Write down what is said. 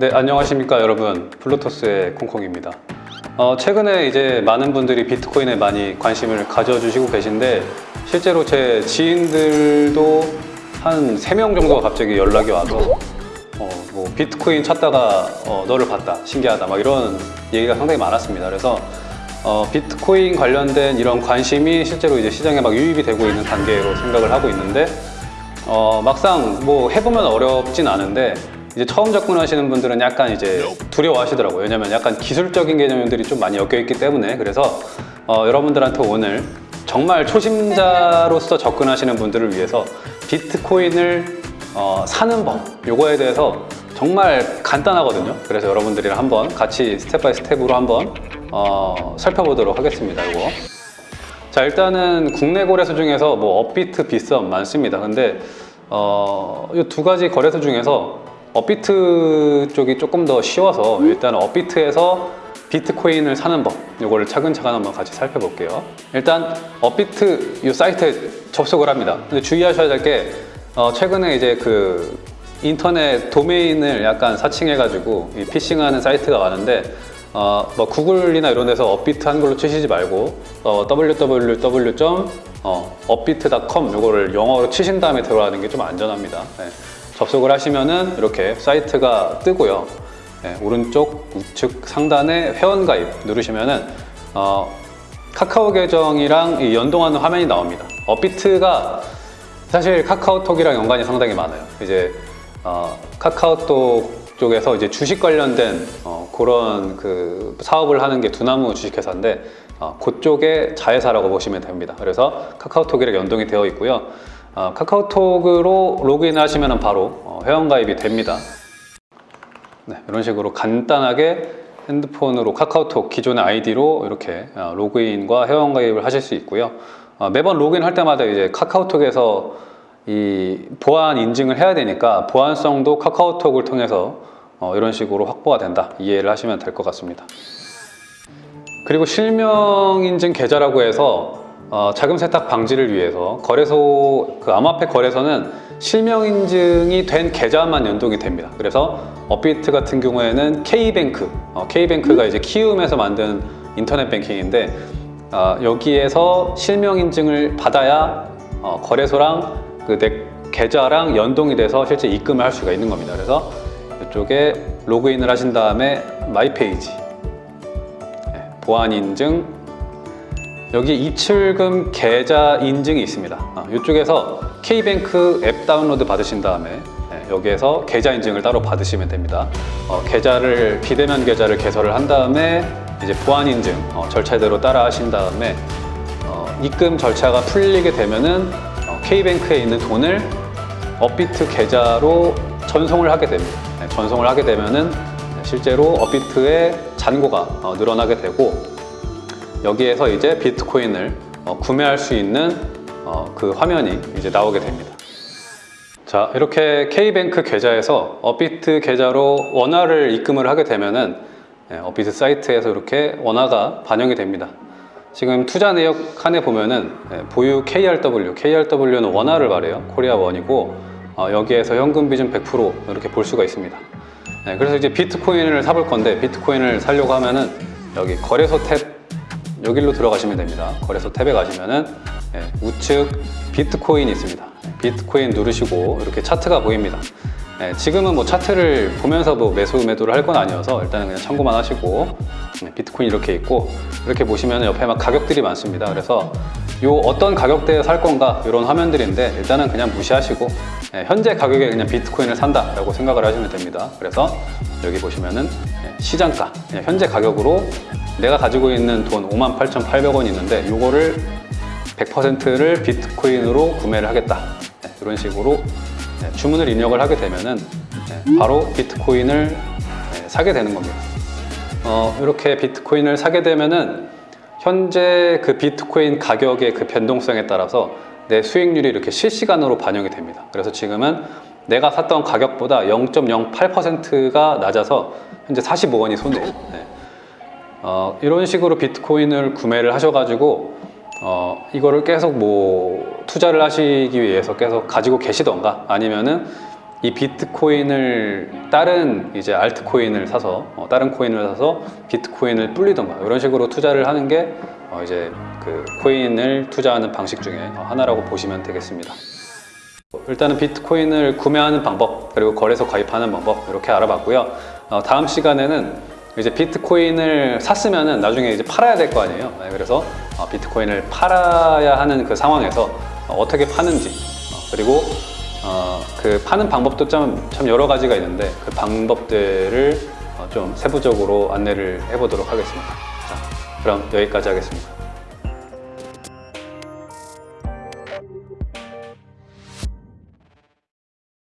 네, 안녕하십니까 여러분. 블루토스의 콩콩입니다. 어, 최근에 이제 많은 분들이 비트코인에 많이 관심을 가져주시고 계신데 실제로 제 지인들도 한세명 정도가 갑자기 연락이 와서 어, 뭐 비트코인 찾다가 어, 너를 봤다 신기하다 막 이런 얘기가 상당히 많았습니다 그래서 어, 비트코인 관련된 이런 관심이 실제로 이제 시장에 막 유입이 되고 있는 단계로 생각을 하고 있는데 어, 막상 뭐 해보면 어렵진 않은데 이제 처음 접근하시는 분들은 약간 이제 두려워하시더라고요. 왜냐면 약간 기술적인 개념들이 좀 많이 엮여 있기 때문에. 그래서 어, 여러분들한테 오늘 정말 초심자로서 접근하시는 분들을 위해서 비트코인을 어, 사는 법 요거에 대해서 정말 간단하거든요. 그래서 여러분들이랑 한번 같이 step by step으로 한번 어, 살펴보도록 하겠습니다 이거. 자 일단은 국내 거래소 중에서 뭐 업비트, 빗썸 많습니다. 근데 어, 이 두 가지 거래소 중에서 업비트 쪽이 조금 더 쉬워서 일단 업비트에서 비트코인을 사는 법 이거를 차근차근 한번 같이 살펴볼게요. 일단 업비트 이 사이트에 접속을 합니다. 근데 주의하셔야 될게 어, 최근에 이제 그 인터넷 도메인을 약간 사칭해 가지고 이 피싱하는 사이트가 많은데 어, 뭐 구글이나 이런 데서 업비트 한글로 치시지 말고 어, www.upbit.com 요거를 영어로 치신 다음에 들어가는 게 좀 안전합니다. 네. 접속을 하시면은 이렇게 사이트가 뜨고요 네, 오른쪽 우측 상단에 회원가입 누르시면은 어, 카카오 계정이랑 이 연동하는 화면이 나옵니다 업비트가 사실 카카오톡이랑 연관이 상당히 많아요 이제 어, 카카오톡 쪽에서 이제 주식 관련된 어, 그런 그 사업을 하는 게 두나무 주식회사인데 어, 그쪽의 자회사라고 보시면 됩니다. 그래서 카카오톡이랑 연동이 되어 있고요. 어, 카카오톡으로 로그인을 하시면 바로 어, 회원가입이 됩니다. 네, 이런 식으로 간단하게 핸드폰으로 카카오톡 기존의 아이디로 이렇게 어, 로그인과 회원가입을 하실 수 있고요. 어, 매번 로그인 할 때마다 이제 카카오톡에서 이 보안 인증을 해야 되니까 보안성도 카카오톡을 통해서 어, 이런 식으로 확보가 된다 이해를 하시면 될 것 같습니다 그리고 실명 인증 계좌라고 해서 어, 자금 세탁 방지를 위해서 거래소 그 암호화폐 거래소는 실명 인증이 된 계좌만 연동이 됩니다. 그래서 업비트 같은 경우에는 K뱅크 어, K뱅크가 이제 키움에서 만든 인터넷 뱅킹인데 어, 여기에서 실명 인증을 받아야 어, 거래소랑 그 내 계좌랑 연동이 돼서 실제 입금을 할 수가 있는 겁니다. 그래서 이쪽에 로그인을 하신 다음에 my page 네, 보안 인증 여기 입출금 계좌 인증이 있습니다. 아, 이쪽에서 K뱅크 앱 다운로드 받으신 다음에 네, 여기에서 계좌 인증을 따로 받으시면 됩니다. 어, 계좌를 비대면 계좌를 개설을 한 다음에 이제 보안 인증 어, 절차대로 따라 하신 다음에 어, 입금 절차가 풀리게 되면은 어, K뱅크에 있는 돈을 업비트 계좌로 전송을 하게 됩니다. 네, 전송을 하게 되면은 실제로 업비트의 잔고가 어, 늘어나게 되고 여기에서 이제 비트코인을 어, 구매할 수 있는 어, 그 화면이 이제 나오게 됩니다. 자 이렇게 K뱅크 계좌에서 업비트 계좌로 원화를 입금을 하게 되면은 예, 업비트 사이트에서 이렇게 원화가 반영이 됩니다. 지금 투자 내역 칸에 보면은 예, 보유 KRW, KRW는 원화를 말해요. 코리아 원이고 어, 여기에서 현금 비중 100% 이렇게 볼 수가 있습니다. 네, 그래서 이제 비트코인을 사볼 건데 비트코인을 사려고 하면은 여기 거래소 탭 여기로 들어가시면 됩니다. 거래소 탭에 가시면은 예, 우측 비트코인이 있습니다. 비트코인 누르시고 이렇게 차트가 보입니다. 예, 지금은 뭐 차트를 보면서 뭐 매수 매도를 할 건 아니어서 일단은 그냥 참고만 하시고 예, 비트코인 이렇게 있고 이렇게 보시면 옆에 막 가격들이 많습니다. 그래서 요 어떤 가격대에 살 건가 이런 화면들인데 일단은 그냥 무시하시고 예, 현재 가격에 그냥 비트코인을 산다 라고 생각을 하시면 됩니다. 그래서 여기 보시면은 예, 시장가 그냥 현재 가격으로 내가 가지고 있는 돈 58,800원 있는데 요거를 100%를 비트코인으로 구매를 하겠다. 예, 이런 식으로 예, 주문을 입력을 하게 되면은 예, 바로 비트코인을 예, 사게 되는 겁니다. 어, 이렇게 비트코인을 사게 되면은 현재 그 비트코인 가격의 그 변동성에 따라서 내 수익률이 이렇게 실시간으로 반영이 됩니다 그래서 지금은 내가 샀던 가격보다 0.08%가 낮아서 현재 45원이 손해요 네. 어, 이런 식으로 비트코인을 구매를 하셔가지고 어, 이거를 계속 뭐 투자를 하시기 위해서 계속 가지고 계시던가 아니면은 이 비트코인을 다른 이제 알트코인을 사서 어, 다른 코인을 사서 비트코인을 불리던가 이런 식으로 투자를 하는 게 어, 이제 그 코인을 투자하는 방식 중에 하나라고 보시면 되겠습니다. 일단은 비트코인을 구매하는 방법 그리고 거래소 가입하는 방법 이렇게 알아봤고요. 어, 다음 시간에는 이제 비트코인을 샀으면은 나중에 이제 팔아야 될 거 아니에요. 네, 그래서 어, 비트코인을 팔아야 하는 그 상황에서 어, 어떻게 파는지 어, 그리고 어, 그 파는 방법도 참, 참 여러 가지가 있는데 그 방법들을 어, 좀 세부적으로 안내를 해보도록 하겠습니다. 자, 그럼 여기까지 하겠습니다.